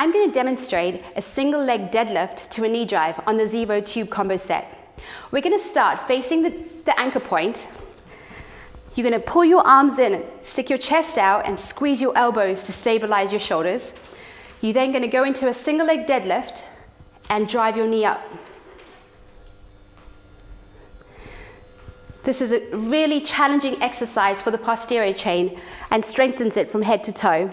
I'm going to demonstrate a single leg deadlift to a knee drive on the Zero tube combo set. We're going to start facing the, the anchor point. You're going to pull your arms in, stick your chest out and squeeze your elbows to stabilize your shoulders. You're then going to go into a single leg deadlift and drive your knee up. This is a really challenging exercise for the posterior chain and strengthens it from head to toe.